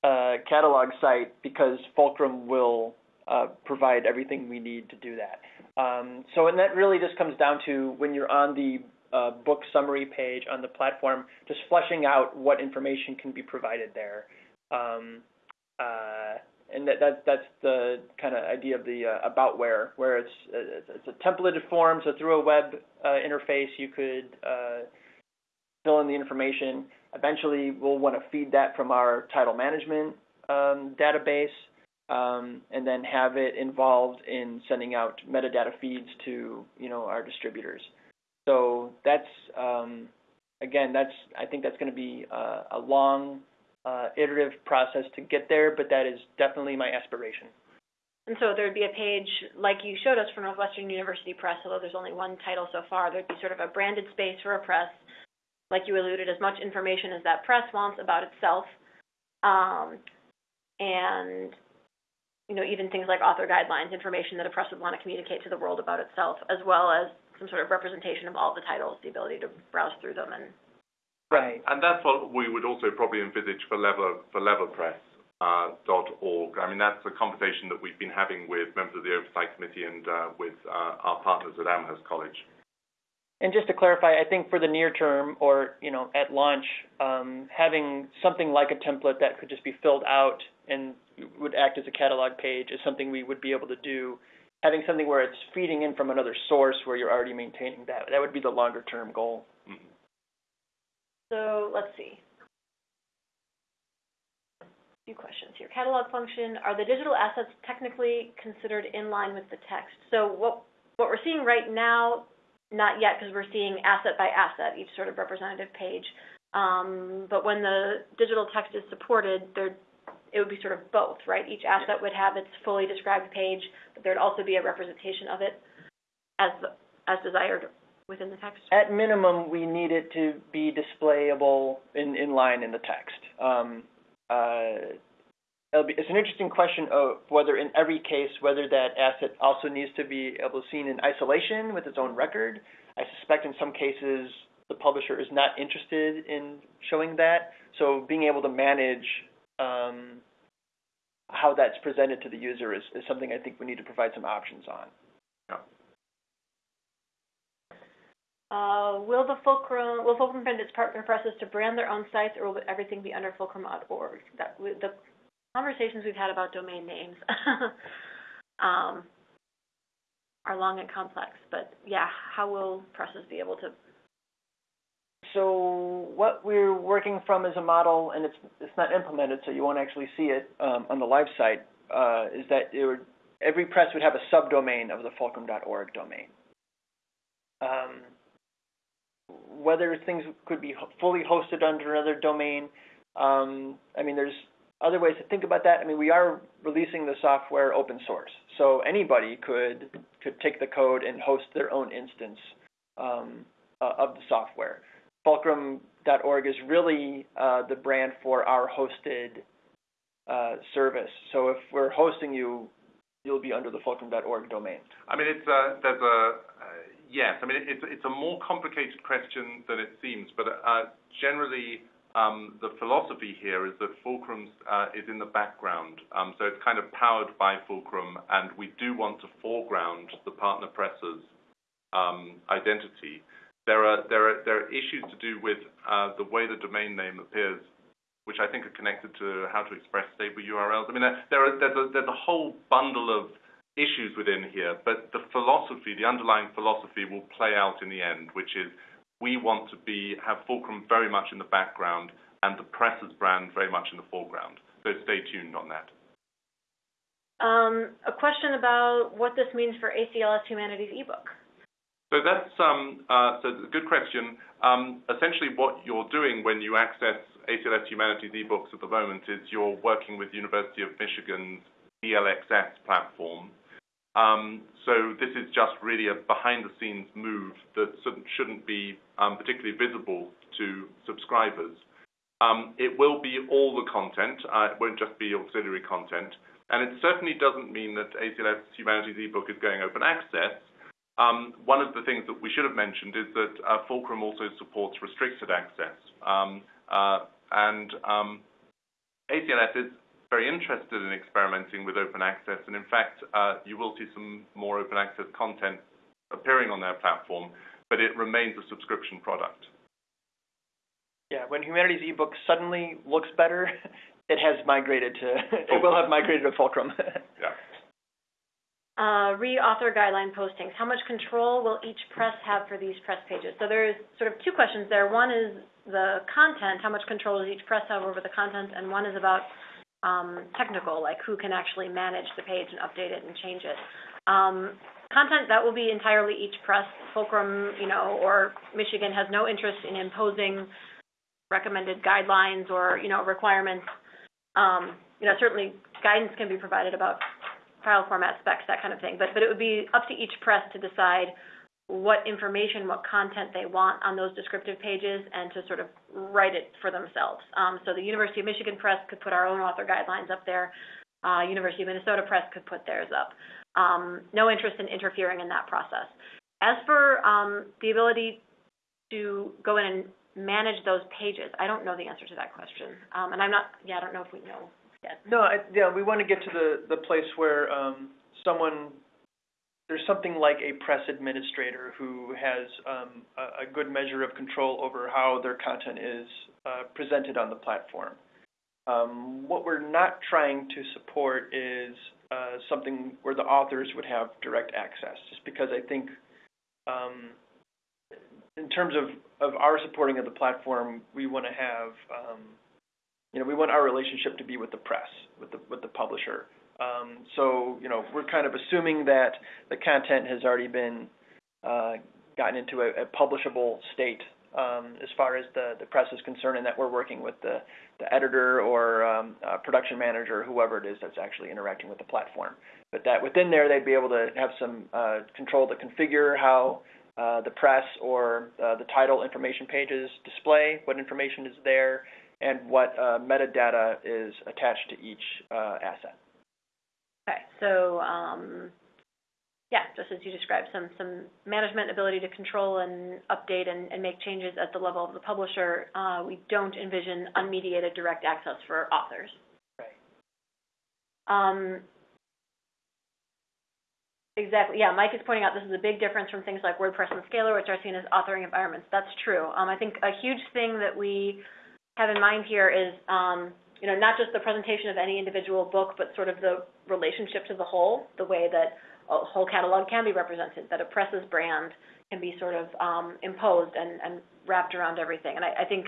uh, catalog site because Fulcrum will uh, provide everything we need to do that. Um, so, and that really just comes down to when you're on the uh, book summary page on the platform, just fleshing out what information can be provided there. Um, uh, and that, that, that's the kind of idea of the uh, about where, where it's, it's a templated form, so through a web uh, interface you could fill in the information. Eventually, we'll want to feed that from our title management um, database um, and then have it involved in sending out metadata feeds to you know our distributors. So that's um, again, that's I think that's going to be a, a long uh, iterative process to get there, but that is definitely my aspiration. And so there'd be a page like you showed us for Northwestern University Press, although there's only one title so far. There'd be sort of a branded space for a press like you alluded, as much information as that press wants about itself. Um, and you know, even things like author guidelines, information that a press would want to communicate to the world about itself, as well as some sort of representation of all the titles, the ability to browse through them and Right. And that's what we would also probably envisage for Lever for LeverPress. Uh, .org. I mean, that's a conversation that we've been having with members of the Oversight Committee and uh, with uh, our partners at Amherst College. And just to clarify, I think for the near term or, you know, at launch, um, having something like a template that could just be filled out and would act as a catalog page is something we would be able to do. Having something where it's feeding in from another source where you're already maintaining that, that would be the longer term goal. Mm-hmm. So let's see. A few questions here. Catalog function, are the digital assets technically considered in line with the text? So what, what we're seeing right now not yet, because we're seeing asset by asset, each sort of representative page. Um, but when the digital text is supported, there, it would be sort of both, right? Each asset would have its fully described page, but there'd also be a representation of it as, as desired within the text. At minimum, we need it to be displayable in, in line in the text. Um, uh, it'll be, it's an interesting question of whether in every case, whether that asset also needs to be able to seen in isolation with its own record. I suspect in some cases the publisher is not interested in showing that. So being able to manage um, how that's presented to the user is, is something I think we need to provide some options on. Uh, will the Fulcrum, will Fulcrum print its partner presses to brand their own sites, or will everything be under fulcrum.org? That, the conversations we've had about domain names um, are long and complex, but yeah, how will presses be able to? So what we're working from is a model, and it's it's not implemented, so you won't actually see it um, on the live site. Uh, is that would, every press would have a subdomain of the fulcrum.org domain. Um, whether things could be fully hosted under another domain. Um, I mean, there's other ways to think about that. I mean, we are releasing the software open source, so anybody could could take the code and host their own instance um, uh, of the software. Fulcrum.org is really uh, the brand for our hosted uh, service. So if we're hosting you, you'll be under the Fulcrum.org domain. I mean, it's a yes. I mean, it's it's a more complicated question than it seems, but uh, generally, um, the philosophy here is that Fulcrum uh, is in the background. Um, so it's kind of powered by Fulcrum, and we do want to foreground the partner presser's um, identity. There are, issues to do with uh, the way the domain name appears, which I think are connected to how to express stable URLs. I mean, there's, a, whole bundle of issues within here, but the philosophy, the underlying philosophy will play out in the end, which is we want to have Fulcrum very much in the background and the Presses brand very much in the foreground. So stay tuned on that. Um, a question about what this means for ACLS Humanities ebook. So that's um, uh, a good question. Um, essentially, what you're doing when you access ACLS Humanities ebooks at the moment is you're working with University of Michigan's DLXS platform, um, so this is just really a behind-the-scenes move that shouldn't be particularly visible to subscribers. It will be all the content. Uh, it won't just be auxiliary content. And it certainly doesn't mean that ACLS Humanities eBook is going open access. Um, one of the things that we should have mentioned is that uh, Fulcrum also supports restricted access. Um, uh, and um, ACLS is very interested in experimenting with open access, and in fact, uh, you will see some more open access content appearing on their platform, but it remains a subscription product. Yeah, when Humanities ebook suddenly looks better, it has migrated to, it will have migrated to Fulcrum. yeah. Uh, re-author guideline postings. How much control will each press have for these press pages? So there's sort of two questions there. One is the content, how much control does each press have over the content, and one is about um, technical, like who can actually manage the page and update it and change it. Um, content that will be entirely each press. Fulcrum, you know, or Michigan has no interest in imposing recommended guidelines or you know requirements. Um, you know, certainly guidance can be provided about file format specs, that kind of thing. But but it would be up to each press to decide what information, what content they want on those descriptive pages and to sort of write it for themselves. Um, so the University of Michigan Press could put our own author guidelines up there. Uh, University of Minnesota Press could put theirs up. Um, no interest in interfering in that process. As for um, the ability to go in and manage those pages, I don't know the answer to that question. Um, and I'm not, yeah, I don't know if we know No, I, yeah, we want to get to the, the place where um, someone there's something like a press administrator who has um, a, a, good measure of control over how their content is uh, presented on the platform. Um, what we're not trying to support is uh, something where the authors would have direct access, just because I think um, in terms of, of our supporting of the platform, we want to have, um, you know, we want our relationship to be with the press, with the, with the publisher. Um, so, you know, we're kind of assuming that the content has already been uh, gotten into a, a publishable state um, as far as the, the press is concerned and that we're working with the, the editor or um, uh, production manager, whoever it is that's actually interacting with the platform. But that within there, they'd be able to have some uh, control to configure how uh, the press or uh, the title information pages display, what information is there, and what uh, metadata is attached to each uh, asset. Okay, so um, yeah, just as you described, some some management ability to control and update and, and make changes at the level of the publisher. Uh, we don't envision unmediated direct access for authors. Right. Um, exactly. Yeah, Mike is pointing out this is a big difference from things like WordPress and Scalar, which are seen as authoring environments. That's true. Um, I think a huge thing that we have in mind here is um, you know, not just the presentation of any individual book, but sort of the relationship to the whole, the way that a whole catalog can be represented, that a press's brand can be sort of um, imposed and, and, wrapped around everything. And I, I, think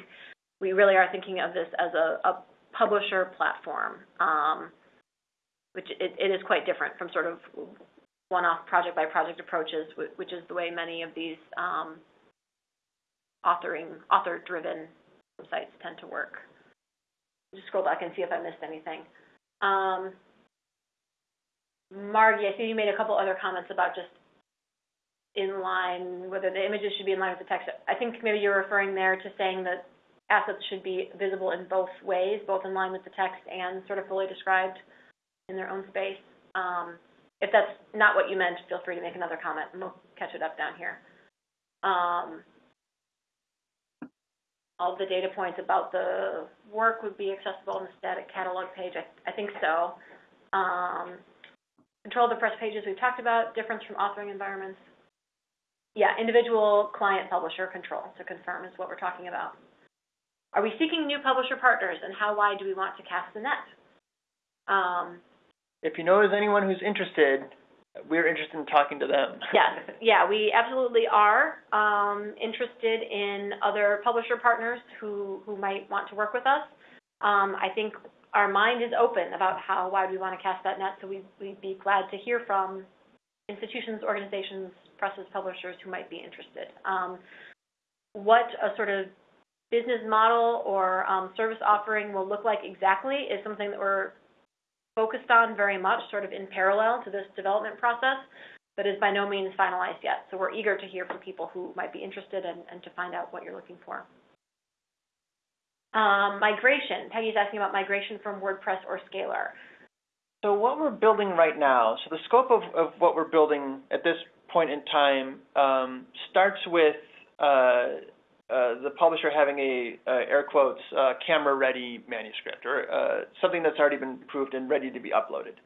we really are thinking of this as a, a publisher platform, um, which it, it is quite different from sort of one-off project-by-project approaches, which is the way many of these um, authoring, author-driven sites tend to work. Just scroll back and see if I missed anything. Um, Margie, I see you made a couple other comments about just in line, whether the images should be in line with the text. I think maybe you're referring there to saying that assets should be visible in both ways, both in line with the text and sort of fully described in their own space. Um, if that's not what you meant, feel free to make another comment and we'll catch it up down here. Um, all the data points about the work would be accessible on the static catalog page. I, I think so. Um, Control of the press pages we've talked about, difference from authoring environments. Yeah, individual client publisher control to confirm is what we're talking about. Are we seeking new publisher partners and how wide do we want to cast the net? Um, if you know there's anyone who's interested, we're interested in talking to them. yes, yeah, we absolutely are um, interested in other publisher partners who, who might want to work with us. Um, I think our mind is open about how wide we want to cast that net, so we, would be glad to hear from institutions, organizations, presses, publishers who might be interested. Um, what a sort of business model or um, service offering will look like exactly is something that we're focused on very much, sort of in parallel to this development process, but is by no means finalized yet. So we're eager to hear from people who might be interested and, and to find out what you're looking for. Um, migration. Peggy's asking about migration from WordPress or Scalar. So what we're building right now, so the scope of, of what we're building at this point in time um, starts with uh, uh, the publisher having a, uh, air quotes, uh, camera-ready manuscript, or uh, something that's already been approved and ready to be uploaded.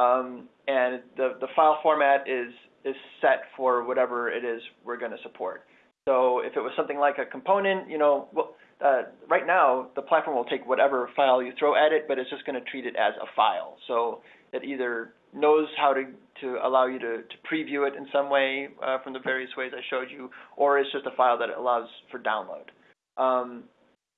Um, and the, the file format is, is set for whatever it is we're going to support. So if it was something like a component, you know, well, uh, right now, the platform will take whatever file you throw at it, but it's just going to treat it as a file. So it either knows how to, to allow you to, to preview it in some way uh, from the various ways I showed you, or it's just a file that allows for download. Um,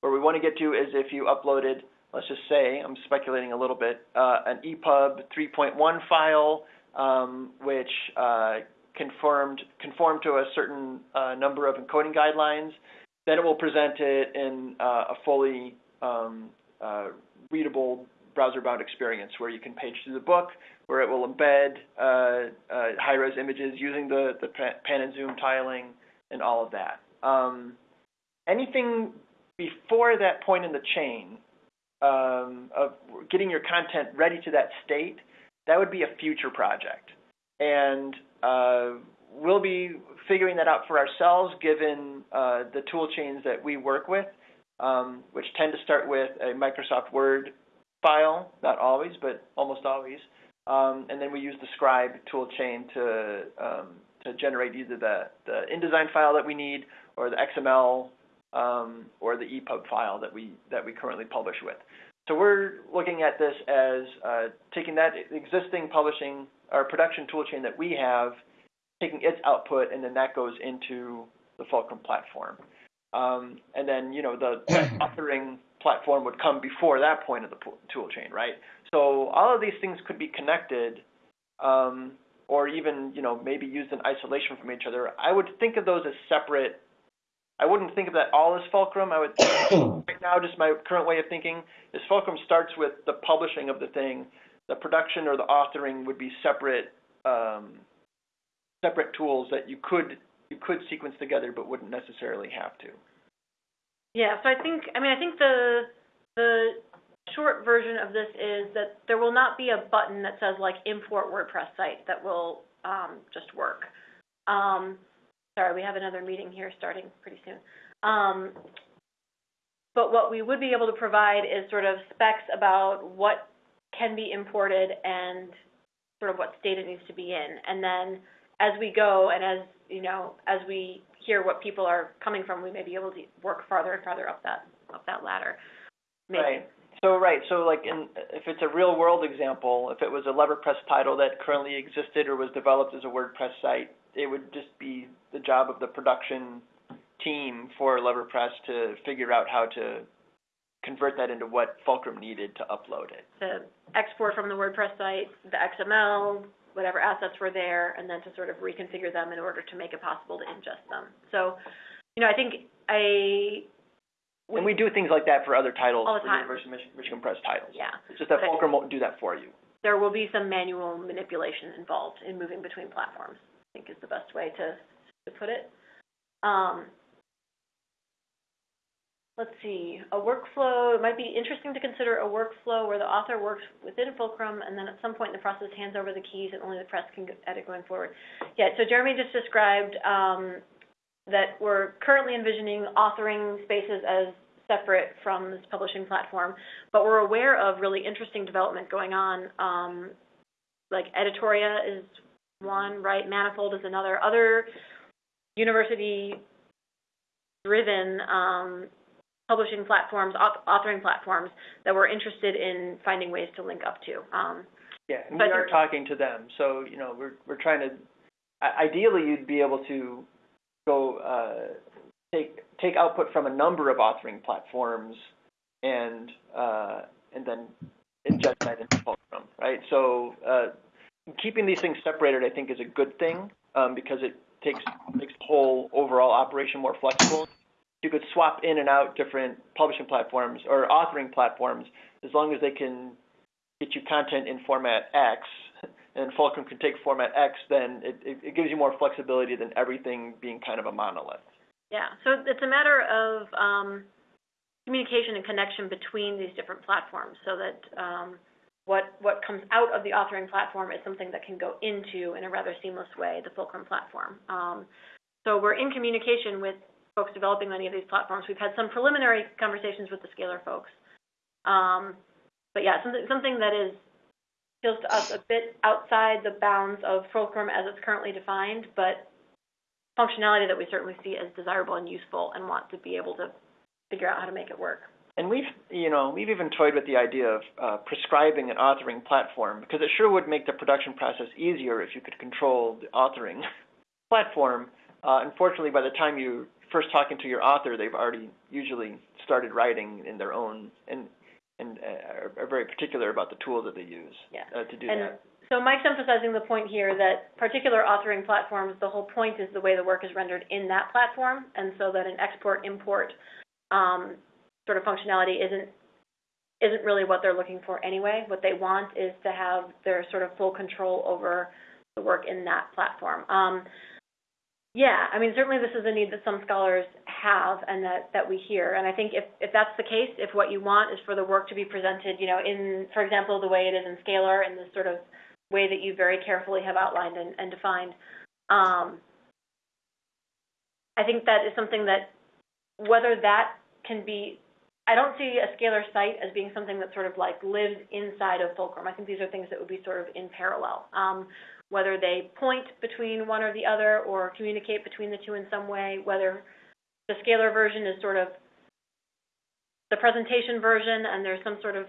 where we want to get to is if you uploaded, let's just say, I'm speculating a little bit, uh, an EPUB 3.1 file, um, which uh, conformed conformed to a certain uh, number of encoding guidelines, then it will present it in uh, a fully um, uh, readable browser-bound experience where you can page through the book, where it will embed uh, uh high-res images using the, the pan and zoom tiling and all of that. Um, anything before that point in the chain um, of getting your content ready to that state, that would be a future project. And uh, we'll be figuring that out for ourselves given uh, the tool chains that we work with, um, which tend to start with a Microsoft Word file, not always, but almost always. Um, and then we use the Scribe tool chain to, um, to generate either the, the InDesign file that we need or the XML um, or the EPUB file that we, that we currently publish with. So we're looking at this as uh, taking that existing publishing or production toolchain that we have taking its output, and then that goes into the Fulcrum platform. Um, and then, you know, the authoring platform would come before that point of the tool chain, right? So all of these things could be connected um, or even, you know, maybe used in isolation from each other. I would think of those as separate I wouldn't think of that all as fulcrum. I would right now just my current way of thinking is fulcrum starts with the publishing of the thing. The production or the authoring would be separate um, separate tools that you could you could sequence together but wouldn't necessarily have to. Yeah, so I think I mean I think the the short version of this is that there will not be a button that says like import WordPress site that will um, just work. Um, sorry, we have another meeting here starting pretty soon. Um, but what we would be able to provide is sort of specs about what can be imported and sort of what state it needs to be in. And then as we go and as, you know, as we hear what people are coming from, we may be able to work farther and farther up that, up that ladder. Maybe. Right. So right, so like in if it's a real world example, if it was a LeverPress title that currently existed or was developed as a WordPress site, it would just be the job of the production team for LeverPress to figure out how to convert that into what Fulcrum needed to upload it. To export from the WordPress site, the XML, whatever assets were there, and then to sort of reconfigure them in order to make it possible to ingest them. So, you know, I think I and we do things like that for other titles, All the for time. University of Mich- Michigan Press titles. yeah. It's just that But Fulcrum won't do that for you. there will be some manual manipulation involved in moving between platforms, I think is the best way to, to put it. Um, let's see, a workflow, it might be interesting to consider a workflow where the author works within Fulcrum and then at some point in the process hands over the keys and only the press can edit going forward. Yeah, so Jeremy just described um, that we're currently envisioning authoring spaces as separate from this publishing platform, but we're aware of really interesting development going on. Um, like Editoria is one, right? Manifold is another. Other university-driven um, publishing platforms, authoring platforms that we're interested in finding ways to link up to. Um, Yeah, and we are talking to them. So, you know, we're we're trying to ideally you'd be able to go uh, take take output from a number of authoring platforms and uh, and then inject that into Fulcrum, right? So, uh, keeping these things separated I think is a good thing um, because it takes makes the whole overall operation more flexible. You could swap in and out different publishing platforms or authoring platforms as long as they can get you content in format X, and Fulcrum can take format X, then it, it, it gives you more flexibility than everything being kind of a monolith. yeah, so it's a matter of um, communication and connection between these different platforms so that um, what, what comes out of the authoring platform is something that can go into, in a rather seamless way, the Fulcrum platform. Um, so we're in communication with folks developing many of these platforms. We've had some preliminary conversations with the Scalar folks. Um, but yeah, something, something that is feels to us a bit outside the bounds of Fulcrum as it's currently defined, but functionality that we certainly see as desirable and useful and want to be able to figure out how to make it work. And we've, you know, we've even toyed with the idea of uh, prescribing an authoring platform because it sure would make the production process easier if you could control the authoring platform. Uh, unfortunately, by the time you first talking to your author, they've already usually started writing in their own and and uh, are, very particular about the tools that they use Yeah. uh, to do And that. so Mike's emphasizing the point here that particular authoring platforms, the whole point is the way the work is rendered in that platform, and so that an export import um, sort of functionality isn't isn't really what they're looking for anyway. What they want is to have their sort of full control over the work in that platform. Um, yeah, I mean certainly this is a need that some scholars have and that, that we hear. And I think if, if that's the case, if what you want is for the work to be presented, you know, in, for example, the way it is in Scalar, in this sort of way that you very carefully have outlined and, and defined, um, I think that is something that, whether that can be, I don't see a Scalar site as being something that sort of like lives inside of Fulcrum. I think these are things that would be sort of in parallel. Um, whether they point between one or the other or communicate between the two in some way, whether the Scalar version is sort of the presentation version and there's some sort of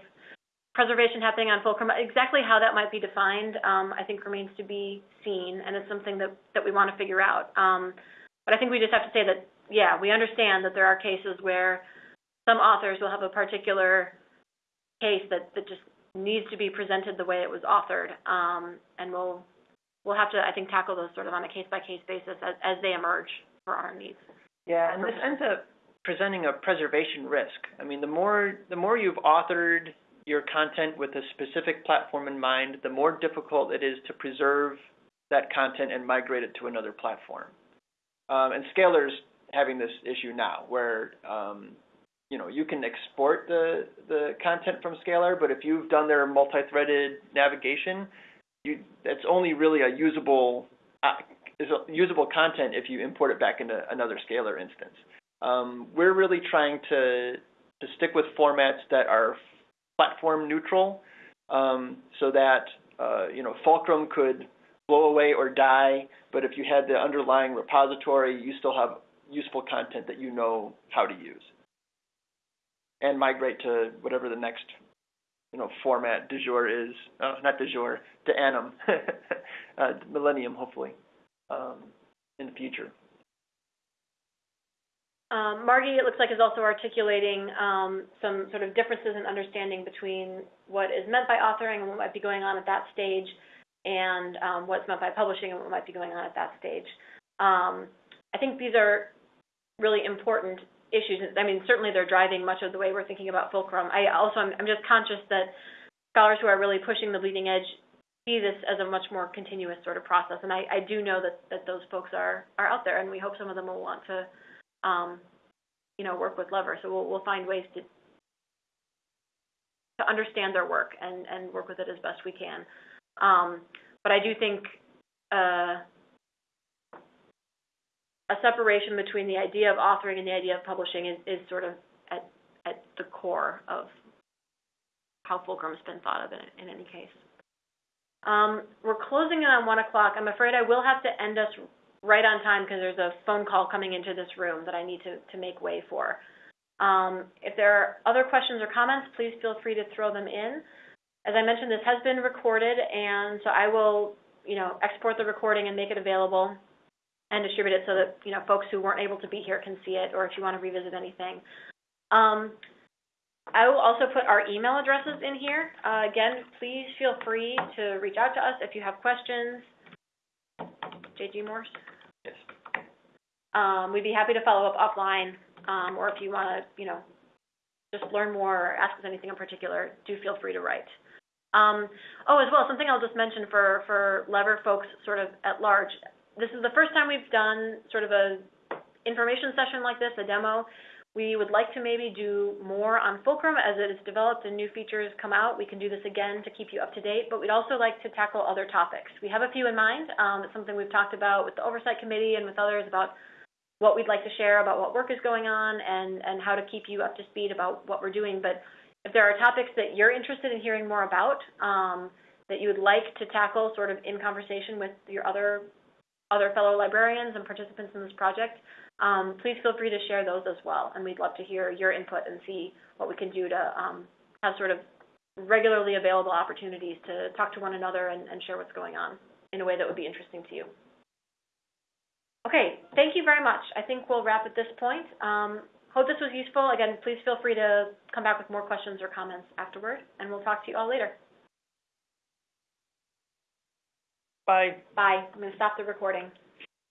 preservation happening on Fulcrum. Exactly how that might be defined, um, I think remains to be seen, and it's something that, that we want to figure out. Um, but I think we just have to say that, yeah, we understand that there are cases where some authors will have a particular case that, that just needs to be presented the way it was authored, um, and we'll we'll have to, I think, tackle those sort of on a case by case basis as, as they emerge for our needs. Yeah, and this ends up presenting a preservation risk. I mean, the more the more you've authored your content with a specific platform in mind, the more difficult it is to preserve that content and migrate it to another platform. Um, and Scalar's having this issue now, where um, you know you can export the the content from Scalar, but if you've done their multi-threaded navigation, that's only really a usable uh, is usable content if you import it back into another Scalar instance. Um, we're really trying to to stick with formats that are platform neutral, um, so that uh, you know Fulcrum could blow away or die, but if you had the underlying repository, you still have useful content that you know how to use, and migrate to whatever the next you know format du jour is, uh, not du jour, de annum uh, Millennium hopefully um, in the future. Um, Margie, it looks like, is also articulating um, some sort of differences in understanding between what is meant by authoring and what might be going on at that stage, and um, what's meant by publishing and what might be going on at that stage. Um, I think these are really important issues. I mean, certainly they're driving much of the way we're thinking about Fulcrum. I also, I'm, just conscious that scholars who are really pushing the bleeding edge see this as a much more continuous sort of process. And I, I do know that, that those folks are, are out there, and we hope some of them will want to, um, you know, work with Lever. So we'll, we'll find ways to, to understand their work and, and work with it as best we can. Um, but I do think uh, a separation between the idea of authoring and the idea of publishing is, is sort of at, at the core of how Fulcrum's been thought of in, in any case. Um, we're closing in on 1 o'clock. I'm afraid I will have to end us right on time because there's a phone call coming into this room that I need to, to make way for. Um, if there are other questions or comments, please feel free to throw them in. As I mentioned, this has been recorded, and so I will, you know, export the recording and make it available and distribute it so that, you know, folks who weren't able to be here can see it, or if you want to revisit anything. Um, I will also put our email addresses in here. Uh, again, please feel free to reach out to us if you have questions. JG Morse? Yes. Um, we'd be happy to follow up offline, um, or if you want to, you know, just learn more or ask us anything in particular, do feel free to write. Um, oh, as well, something I'll just mention for, for Lever folks sort of at large. This is the first time we've done sort of a information session like this, a demo. We would like to maybe do more on Fulcrum as it is developed and new features come out. We can do this again to keep you up to date, but we'd also like to tackle other topics. We have a few in mind. Um, it's something we've talked about with the Oversight Committee and with others about what we'd like to share about what work is going on and, and how to keep you up to speed about what we're doing. But if there are topics that you're interested in hearing more about, um, that you would like to tackle sort of in conversation with your other other fellow librarians and participants in this project, um, please feel free to share those as well. And we'd love to hear your input and see what we can do to um, have sort of regularly available opportunities to talk to one another and, and share what's going on in a way that would be interesting to you. Okay, thank you very much. I think we'll wrap at this point. Um, hope this was useful. Again, please feel free to come back with more questions or comments afterward, and we'll talk to you all later. Bye. Bye. I'm going to stop the recording.